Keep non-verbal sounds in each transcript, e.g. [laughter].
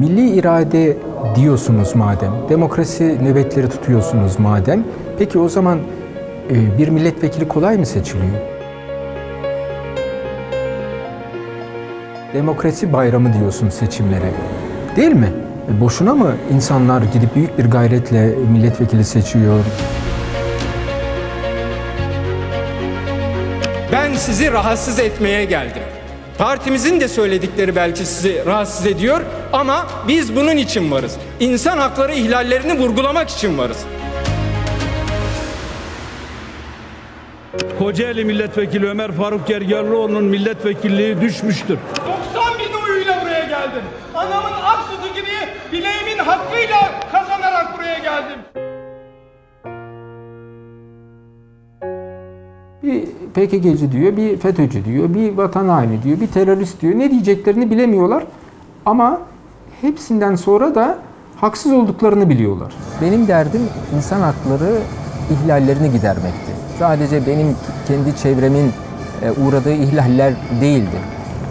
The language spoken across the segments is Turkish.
Milli irade diyorsunuz madem, demokrasi nöbetleri tutuyorsunuz madem, peki o zaman e, bir milletvekili kolay mı seçiliyor? Demokrasi bayramı diyorsun seçimlere. Değil mi? E, boşuna mı insanlar gidip büyük bir gayretle milletvekili seçiyor? Ben sizi rahatsız etmeye geldim. Partimizin de söyledikleri belki sizi rahatsız ediyor ama biz bunun için varız. İnsan hakları ihlallerini vurgulamak için varız. Kocaeli Milletvekili Ömer Faruk Gergerlioğlu'nun milletvekilliği düşmüştür. 90 bin oyuyla buraya geldim. Anamın ak gibi bileğimin hakkıyla kazanarak buraya geldim. PKK'cı diyor, bir FETÖ'cü diyor, bir vatan haini diyor, bir terörist diyor. Ne diyeceklerini bilemiyorlar ama hepsinden sonra da haksız olduklarını biliyorlar. Benim derdim insan hakları ihlallerini gidermekti. Sadece benim kendi çevremin e, uğradığı ihlaller değildi.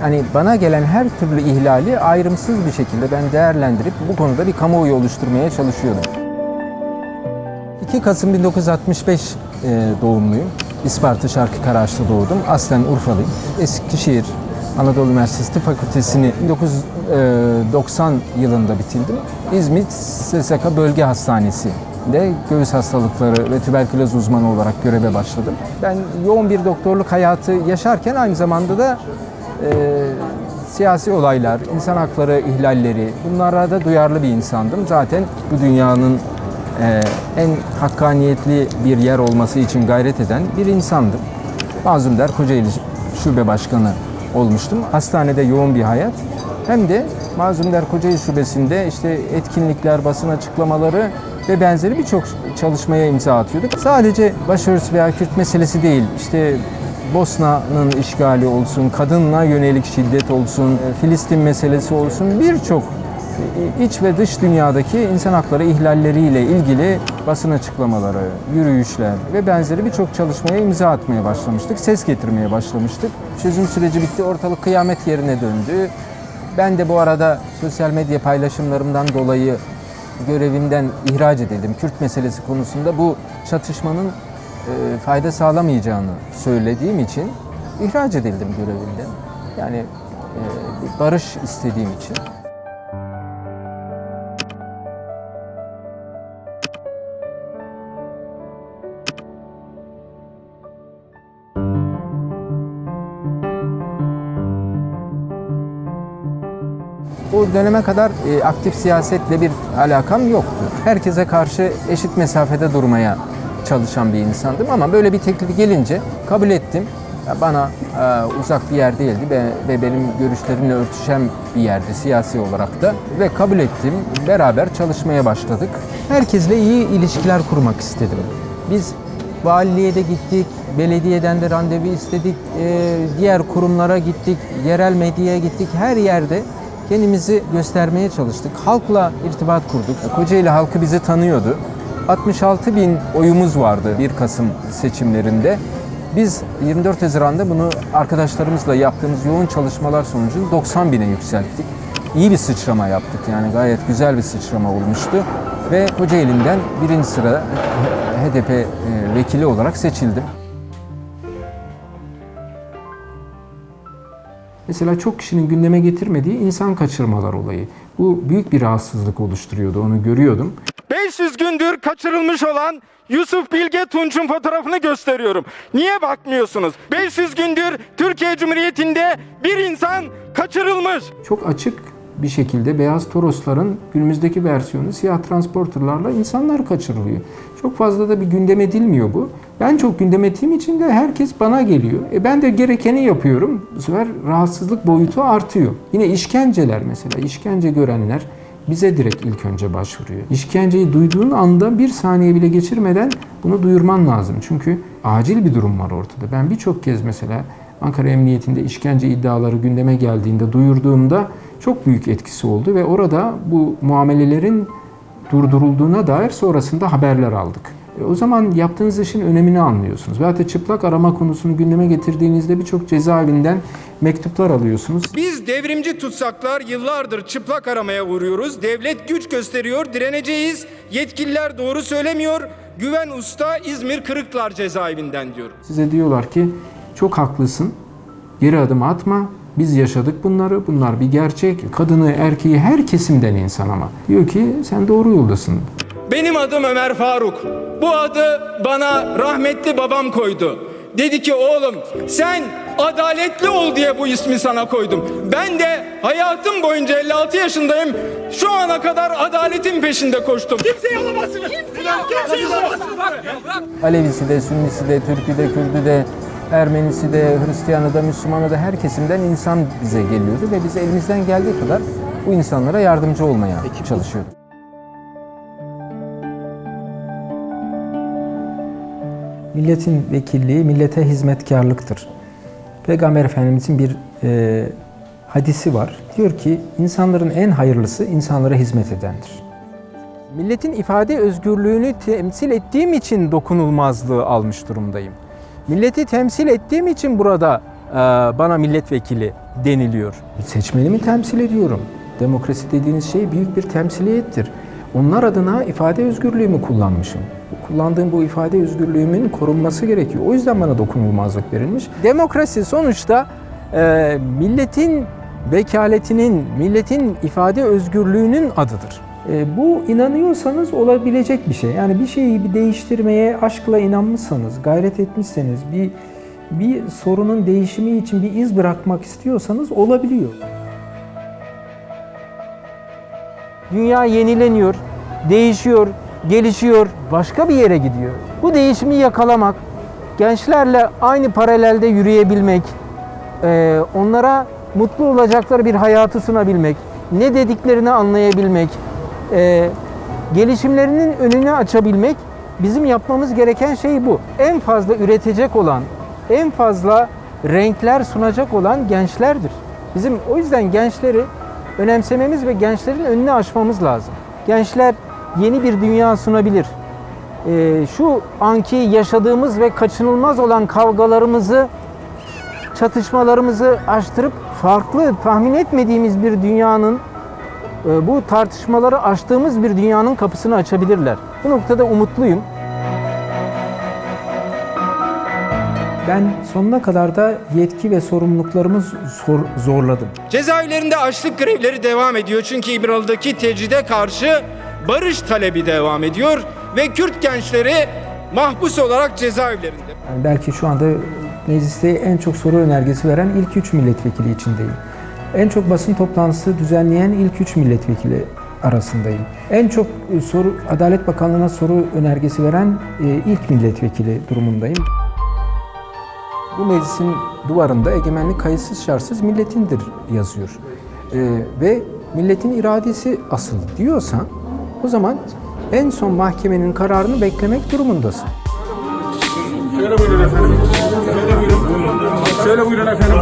Yani bana gelen her türlü ihlali ayrımsız bir şekilde ben değerlendirip bu konuda bir kamuoyu oluşturmaya çalışıyordum. 2 Kasım 1965 e, doğumluyum. İsparta Şarkı Karaağaç'ta doğdum. Aslen Urfalıyım. Eskişehir Anadolu Üniversitesi Fakültesini 1990 yılında bitirdim. İzmit SSK Bölge Hastanesi'nde göğüs hastalıkları ve tüberküloz uzmanı olarak göreve başladım. Ben yoğun bir doktorluk hayatı yaşarken aynı zamanda da e, siyasi olaylar, insan hakları ihlalleri bunlara da duyarlı bir insandım. Zaten bu dünyanın en hakkaniyetli bir yer olması için gayret eden bir insandım. Mazlum Der Kocaeli Şube Başkanı olmuştum. Hastanede yoğun bir hayat. Hem de Mazlum Der Kocaeli Şubesi'nde işte etkinlikler, basın açıklamaları ve benzeri birçok çalışmaya imza atıyorduk. Sadece başörtüsü veya Kürt meselesi değil, işte Bosna'nın işgali olsun, kadınla yönelik şiddet olsun, Filistin meselesi olsun birçok iç ve dış dünyadaki insan hakları ihlalleriyle ilgili basın açıklamaları, yürüyüşler ve benzeri birçok çalışmaya imza atmaya başlamıştık. Ses getirmeye başlamıştık. Çözüm süreci bitti, ortalık kıyamet yerine döndü. Ben de bu arada sosyal medya paylaşımlarımdan dolayı görevimden ihraç edildim. Kürt meselesi konusunda bu çatışmanın e, fayda sağlamayacağını söylediğim için ihraç edildim görevimden. Yani e, barış istediğim için. O döneme kadar e, aktif siyasetle bir alakam yoktu. Herkese karşı eşit mesafede durmaya çalışan bir insandım ama böyle bir teklif gelince kabul ettim. Bana e, uzak bir yer değildi ve, ve benim görüşlerimle örtüşen bir yerdi siyasi olarak da ve kabul ettim. Beraber çalışmaya başladık. Herkesle iyi ilişkiler kurmak istedim. Biz valiliğe de gittik, belediyeden de randevu istedik, e, diğer kurumlara gittik, yerel medyaya gittik. Her yerde kendimizi göstermeye çalıştık. Halkla irtibat kurduk. Kocaeli halkı bizi tanıyordu. 66 bin oyumuz vardı 1 Kasım seçimlerinde. Biz 24 Haziran'da bunu arkadaşlarımızla yaptığımız yoğun çalışmalar sonucu 90 bine yükselttik. İyi bir sıçrama yaptık yani gayet güzel bir sıçrama olmuştu. Ve Kocaeli'nden birinci sıra HDP e, vekili olarak seçildim. Mesela çok kişinin gündeme getirmediği insan kaçırmalar olayı. Bu büyük bir rahatsızlık oluşturuyordu, onu görüyordum. 500 gündür kaçırılmış olan Yusuf Bilge Tunç'un fotoğrafını gösteriyorum. Niye bakmıyorsunuz? 500 gündür Türkiye Cumhuriyeti'nde bir insan kaçırılmış. Çok açık bir şekilde beyaz Torosların günümüzdeki versiyonu siyah transporterlarla insanlar kaçırılıyor. Çok fazla da bir gündem edilmiyor bu. Ben çok gündem ettiğim için de herkes bana geliyor. E ben de gerekeni yapıyorum. Bu sefer rahatsızlık boyutu artıyor. Yine işkenceler mesela. işkence görenler bize direkt ilk önce başvuruyor. İşkenceyi duyduğun anda bir saniye bile geçirmeden bunu duyurman lazım. Çünkü acil bir durum var ortada. Ben birçok kez mesela Ankara Emniyetinde işkence iddiaları gündeme geldiğinde duyurduğumda çok büyük etkisi oldu ve orada bu muamelelerin durdurulduğuna dair sonrasında haberler aldık. E, o zaman yaptığınız işin önemini anlıyorsunuz. Veyahut da çıplak arama konusunu gündeme getirdiğinizde birçok cezaevinden mektuplar alıyorsunuz. Biz devrimci tutsaklar yıllardır çıplak aramaya uğruyoruz. Devlet güç gösteriyor, direneceğiz. Yetkililer doğru söylemiyor. Güven Usta İzmir Kırıklar cezaevinden diyor. Size diyorlar ki çok haklısın. Geri adım atma. Biz yaşadık bunları. Bunlar bir gerçek. Kadını, erkeği her kesimden insan ama. Diyor ki sen doğru yoldasın. Benim adım Ömer Faruk. Bu adı bana rahmetli babam koydu. Dedi ki oğlum sen adaletli ol diye bu ismi sana koydum. Ben de hayatım boyunca 56 yaşındayım. Şu ana kadar adaletin peşinde koştum. Kimseyi alamazsınız. Kimseyi alamazsınız. Alevisi de, Sünnisi de, Türkü de, Kürdü de, Ermenisi de, Hristiyanı da, Müslümanı da her kesimden insan bize geliyordu ve biz elimizden geldiği kadar bu insanlara yardımcı olmaya çalışıyorduk. Milletin vekilliği millete hizmetkarlıktır. Peygamber Efendimizin bir e, hadisi var. Diyor ki insanların en hayırlısı insanlara hizmet edendir. Milletin ifade özgürlüğünü temsil ettiğim için dokunulmazlığı almış durumdayım. Milleti temsil ettiğim için burada e, bana milletvekili deniliyor. Seçmenimi temsil ediyorum. Demokrasi dediğiniz şey büyük bir temsiliyettir. Onlar adına ifade özgürlüğümü kullanmışım. Kullandığım bu ifade özgürlüğümün korunması gerekiyor. O yüzden bana dokunulmazlık verilmiş. Demokrasi sonuçta e, milletin vekaletinin, milletin ifade özgürlüğünün adıdır. E, bu inanıyorsanız olabilecek bir şey. Yani bir şeyi bir değiştirmeye aşkla inanmışsanız, gayret etmişseniz, bir bir sorunun değişimi için bir iz bırakmak istiyorsanız olabiliyor. Dünya yenileniyor, değişiyor, gelişiyor, başka bir yere gidiyor. Bu değişimi yakalamak, gençlerle aynı paralelde yürüyebilmek, e, onlara mutlu olacakları bir hayatı sunabilmek, ne dediklerini anlayabilmek, e, gelişimlerinin önünü açabilmek bizim yapmamız gereken şey bu. En fazla üretecek olan, en fazla renkler sunacak olan gençlerdir. Bizim o yüzden gençleri önemsememiz ve gençlerin önünü açmamız lazım. Gençler yeni bir dünya sunabilir. E, şu anki yaşadığımız ve kaçınılmaz olan kavgalarımızı çatışmalarımızı aştırıp farklı tahmin etmediğimiz bir dünyanın bu tartışmaları aştığımız bir dünyanın kapısını açabilirler. Bu noktada umutluyum. Ben sonuna kadar da yetki ve sorumluluklarımı zor- zorladım. Cezaevlerinde açlık grevleri devam ediyor çünkü İmralı'daki tecride karşı barış talebi devam ediyor ve Kürt gençleri mahpus olarak cezaevlerinde. Yani belki şu anda mecliste en çok soru önergesi veren ilk üç milletvekili içindeyim. En çok basın toplantısı düzenleyen ilk üç milletvekili arasındayım. En çok e, soru Adalet Bakanlığı'na soru önergesi veren e, ilk milletvekili durumundayım. Bu meclisin duvarında egemenlik kayıtsız şartsız milletindir yazıyor. E, ve milletin iradesi asıl diyorsan o zaman en son mahkemenin kararını beklemek durumundasın. Şöyle buyurun efendim.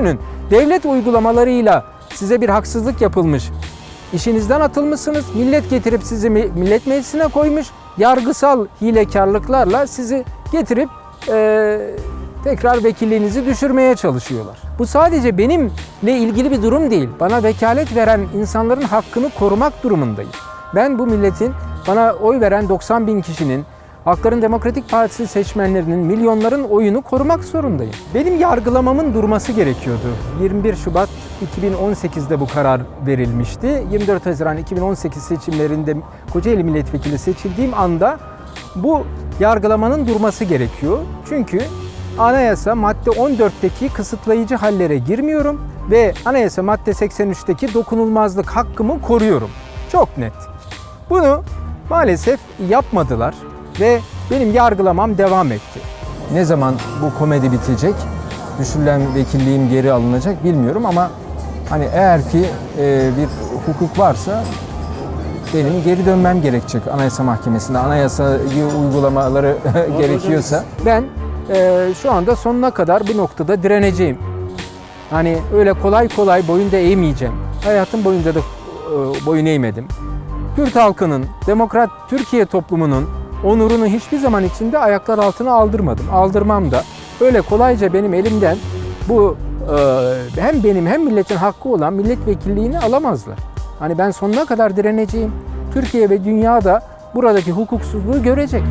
Düşünün, devlet uygulamalarıyla size bir haksızlık yapılmış. İşinizden atılmışsınız, millet getirip sizi mi- millet meclisine koymuş. Yargısal hilekarlıklarla sizi getirip eee, tekrar vekilliğinizi düşürmeye çalışıyorlar. Bu sadece benimle ilgili bir durum değil. Bana vekalet veren insanların hakkını korumak durumundayım. Ben bu milletin, bana oy veren 90 bin kişinin, Halkların Demokratik Partisi seçmenlerinin, milyonların oyunu korumak zorundayım. Benim yargılamamın durması gerekiyordu. 21 Şubat 2018'de bu karar verilmişti. 24 Haziran 2018 seçimlerinde Kocaeli Milletvekili seçildiğim anda bu yargılamanın durması gerekiyor. Çünkü anayasa madde 14'teki kısıtlayıcı hallere girmiyorum ve anayasa madde 83'teki dokunulmazlık hakkımı koruyorum. Çok net. Bunu maalesef yapmadılar ve benim yargılamam devam etti. Ne zaman bu komedi bitecek, düşürülen vekilliğim geri alınacak bilmiyorum ama hani eğer ki e, bir hukuk varsa benim geri dönmem gerekecek Anayasa Mahkemesi'nde. Anayasayı uygulamaları [laughs] gerekiyorsa. Ben e, şu anda sonuna kadar bir noktada direneceğim. Hani öyle kolay kolay boyun da eğmeyeceğim. Hayatım boyunca da e, boyun eğmedim. Kürt halkının, demokrat Türkiye toplumunun onurunu hiçbir zaman içinde ayaklar altına aldırmadım. Aldırmam da. Öyle kolayca benim elimden bu e, hem benim hem milletin hakkı olan milletvekilliğini alamazlar. Hani ben sonuna kadar direneceğim. Türkiye ve dünya da buradaki hukuksuzluğu görecek.